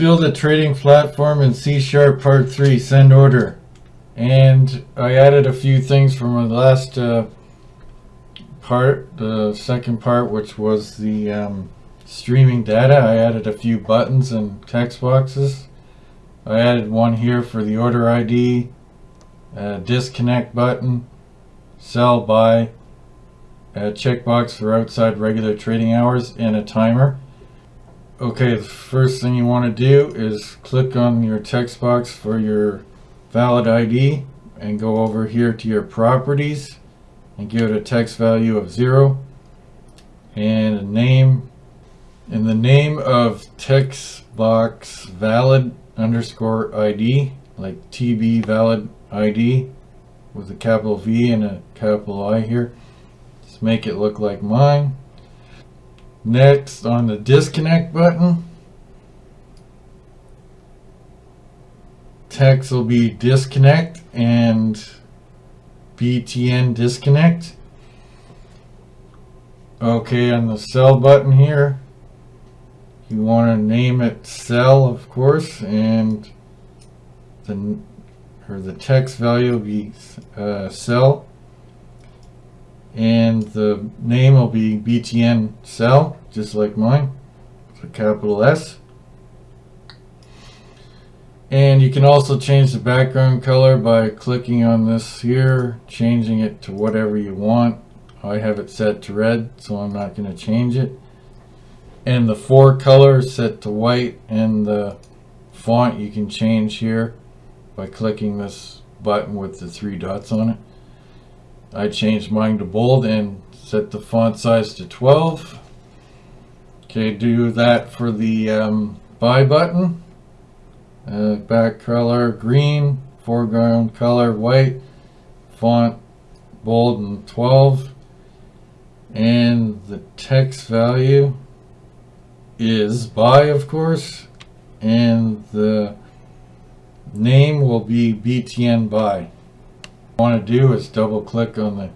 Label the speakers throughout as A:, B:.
A: build a trading platform in C Sharp Part 3, send order. And I added a few things from the last uh, part, the second part, which was the um, streaming data. I added a few buttons and text boxes. I added one here for the order ID, a disconnect button, sell buy, a checkbox for outside regular trading hours, and a timer. Okay, the first thing you want to do is click on your text box for your valid ID and go over here to your properties and give it a text value of zero and a name. In the name of text box valid underscore ID like TB valid ID with a capital V and a capital I here just make it look like mine Next, on the disconnect button, text will be disconnect and BTN disconnect. Okay, on the sell button here, you want to name it sell, of course, and the or the text value will be uh, sell and the name will be BTN sell just like mine a capital S. And you can also change the background color by clicking on this here changing it to whatever you want. I have it set to red so I'm not going to change it. And the fore colors set to white and the font you can change here by clicking this button with the three dots on it I changed mine to bold and set the font size to 12. Okay, do that for the um, buy button. Uh, back color green, foreground color white, font bold and 12. And the text value is buy, of course. And the name will be BTN buy want to do is double click on the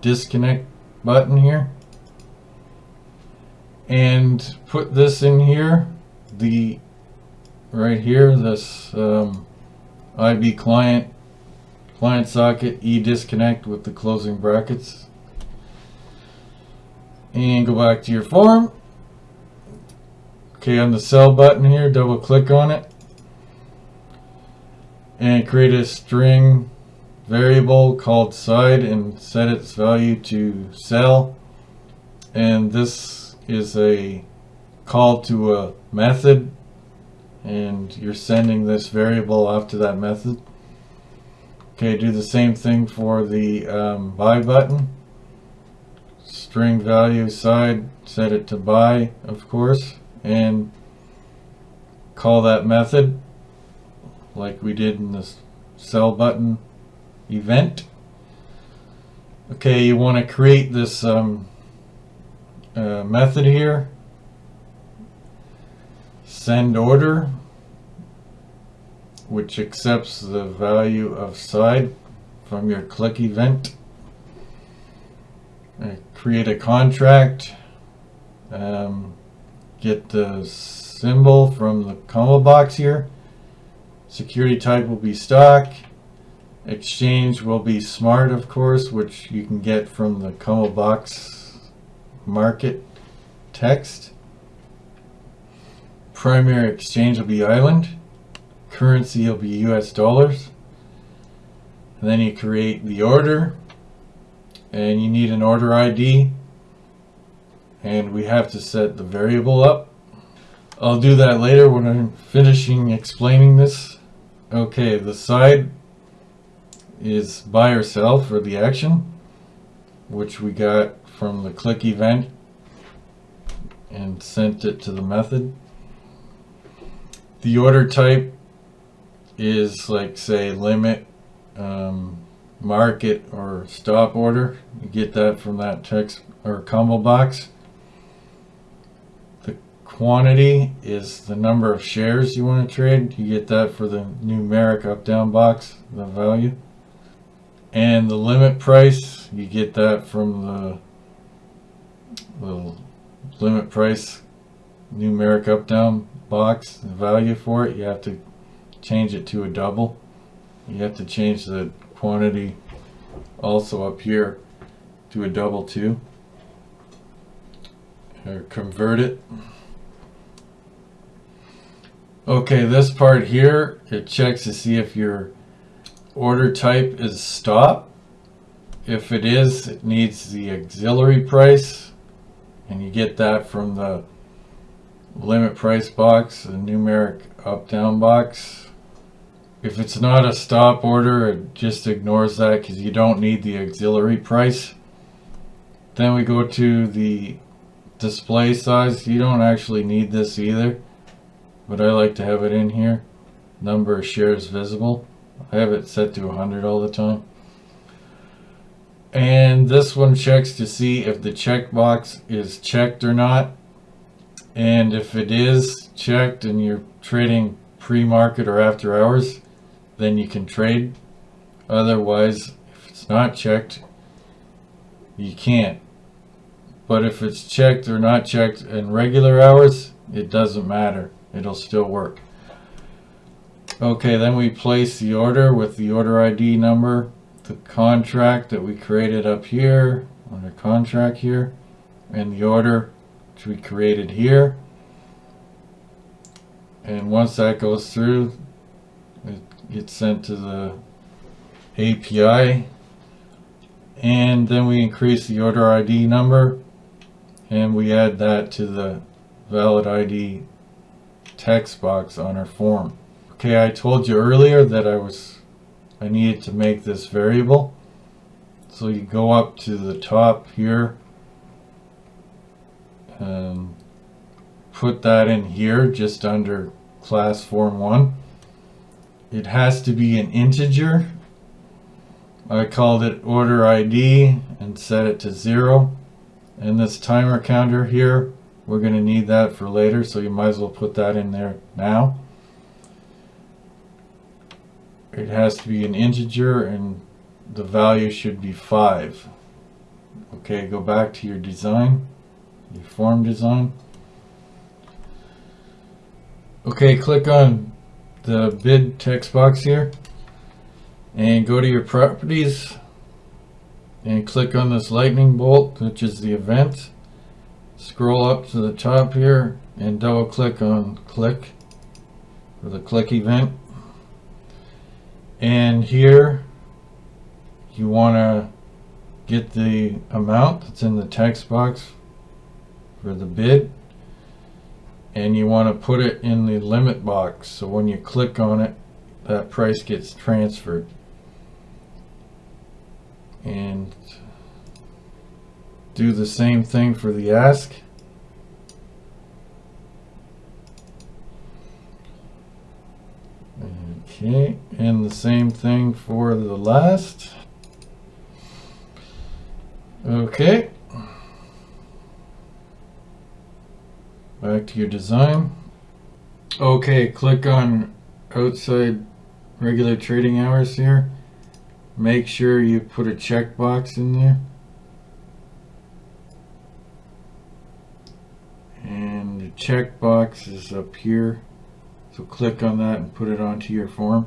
A: disconnect button here. And put this in here the right here this um, IB client client socket e disconnect with the closing brackets. And go back to your form. Okay on the sell button here double click on it. And create a string variable called side and set its value to sell and this is a call to a method. And you're sending this variable after that method. Okay do the same thing for the um, buy button. String value side set it to buy of course. And call that method like we did in this sell button event. Okay, you want to create this um, uh, method here. Send order, which accepts the value of side from your click event. Uh, create a contract. Um, get the symbol from the combo box here. Security type will be stock. Exchange will be smart, of course, which you can get from the Combo Box market text. Primary exchange will be island. Currency will be US dollars. And then you create the order. And you need an order ID. And we have to set the variable up. I'll do that later when I'm finishing explaining this. Okay, the side is buy or sell for the action, which we got from the click event and sent it to the method. The order type is like say limit, um, market or stop order. You get that from that text or combo box. The quantity is the number of shares you want to trade. You get that for the numeric up down box, the value. And the limit price, you get that from the little limit price numeric up down box, the value for it, you have to change it to a double. You have to change the quantity also up here to a double too. Or convert it. Okay, this part here, it checks to see if your order type is stop. If it is, it needs the auxiliary price. And you get that from the limit price box, the numeric up-down box. If it's not a stop order, it just ignores that because you don't need the auxiliary price. Then we go to the display size. You don't actually need this either, but I like to have it in here. Number of shares visible. I have it set to 100 all the time. And this one checks to see if the checkbox is checked or not. And if it is checked and you're trading pre-market or after hours, then you can trade. Otherwise, if it's not checked, you can't. But if it's checked or not checked in regular hours, it doesn't matter. It'll still work. Okay, then we place the order with the order ID number, the contract that we created up here, under contract here, and the order which we created here. And once that goes through, it gets sent to the API. And then we increase the order ID number and we add that to the valid ID text box on our form. Okay, I told you earlier that I was I needed to make this variable. So you go up to the top here and put that in here just under class form 1. It has to be an integer. I called it order ID and set it to 0. And this timer counter here, we're going to need that for later, so you might as well put that in there now. It has to be an integer and the value should be 5. Okay, go back to your design, your form design. Okay, click on the bid text box here and go to your properties and click on this lightning bolt which is the event scroll up to the top here and double click on click for the click event and here you want to get the amount that's in the text box for the bid and you want to put it in the limit box. So when you click on it that price gets transferred. And do the same thing for the ask okay and the same thing for the last. Okay. Back to your design. Okay click on outside regular trading hours here. Make sure you put a checkbox in there. And the checkbox is up here so click on that and put it onto your form.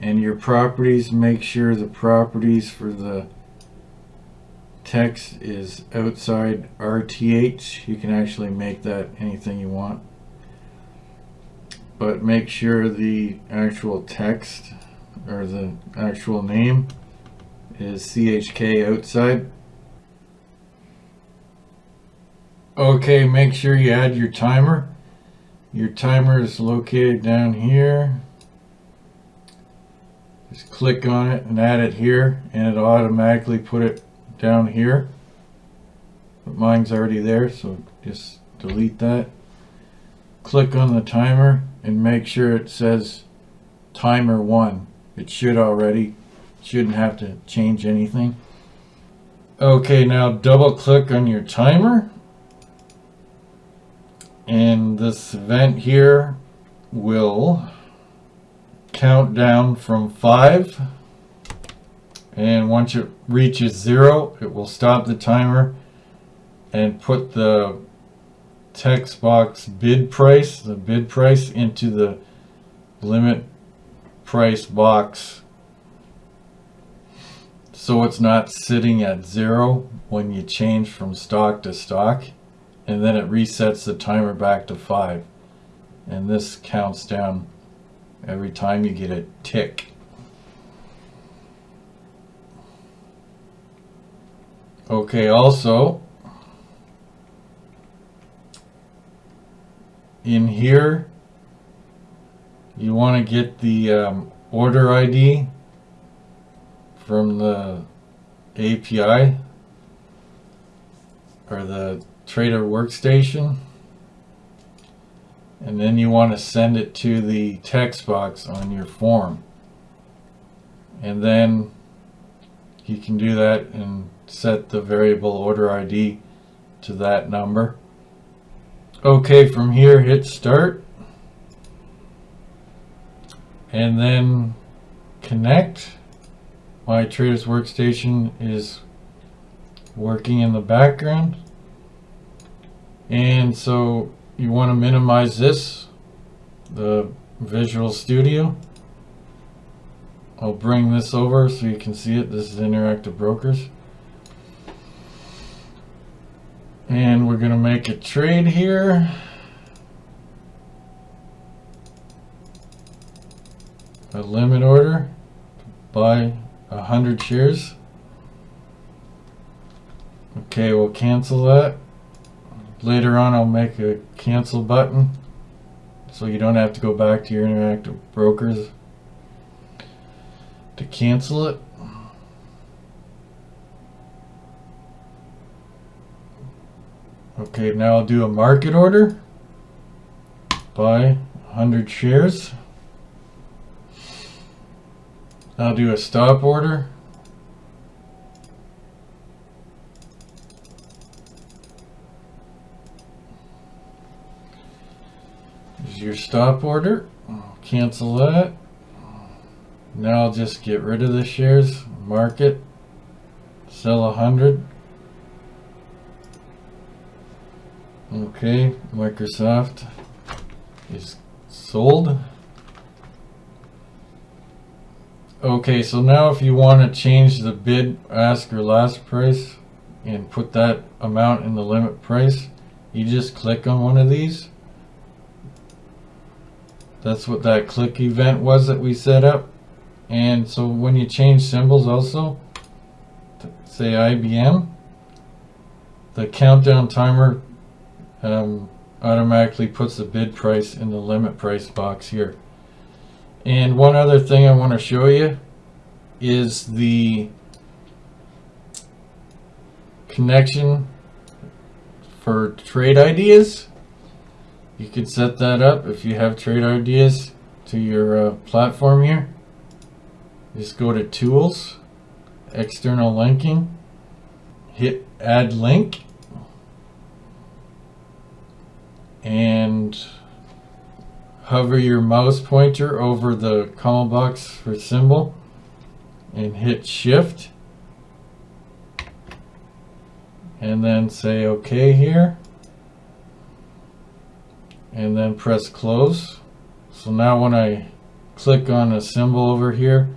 A: And your properties make sure the properties for the text is outside RTH you can actually make that anything you want. But make sure the actual text or the actual name is CHK outside. Okay make sure you add your timer your timer is located down here. Just click on it and add it here and it'll automatically put it down here. But mine's already there so just delete that. Click on the timer and make sure it says timer 1 it should already shouldn't have to change anything. Okay now double click on your timer and this event here will count down from 5 and once it reaches zero it will stop the timer and put the text box bid price, the bid price into the limit price box. So it's not sitting at zero when you change from stock to stock. And then it resets the timer back to five. And this counts down every time you get a tick. Okay, also, in here, you want to get the um, order ID from the API or the trader workstation. And then you want to send it to the text box on your form. And then you can do that and set the variable order ID to that number. Okay from here hit start. And then connect. My traders workstation is working in the background and so you want to minimize this, the Visual Studio. I'll bring this over so you can see it. This is Interactive Brokers. And we're going to make a trade here. A limit order buy a hundred shares. Okay, we'll cancel that. Later on I'll make a cancel button so you don't have to go back to your interactive brokers to cancel it. Okay, now I'll do a market order. Buy 100 shares. I'll do a stop order. Your stop order. Cancel that. Now I'll just get rid of the shares, market, sell a hundred. Okay, Microsoft is sold. Okay, so now if you want to change the bid, ask, or last price and put that amount in the limit price, you just click on one of these that's what that click event was that we set up. And so when you change symbols also, say IBM, the countdown timer um, automatically puts the bid price in the limit price box here. And one other thing I want to show you is the connection for trade ideas. You can set that up if you have trade ideas to your uh, platform here. Just go to Tools, External Linking, hit Add Link, and hover your mouse pointer over the call box for symbol and hit Shift and then say OK here and then press close. So now when I click on a symbol over here,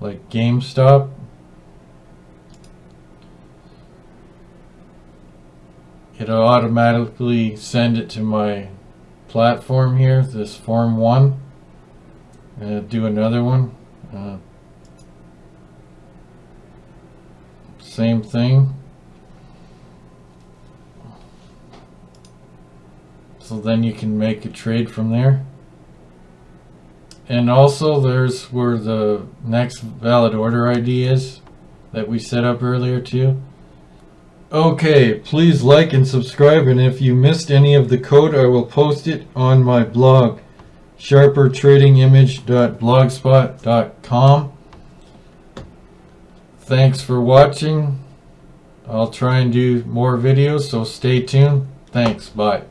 A: like GameStop, it'll automatically send it to my platform here, this form one. And do another one. Uh, same thing. So then you can make a trade from there. And also there's where the next valid order ID is that we set up earlier too. Okay, please like and subscribe and if you missed any of the code I will post it on my blog sharpertradingimage.blogspot.com Thanks for watching. I'll try and do more videos so stay tuned. Thanks, bye.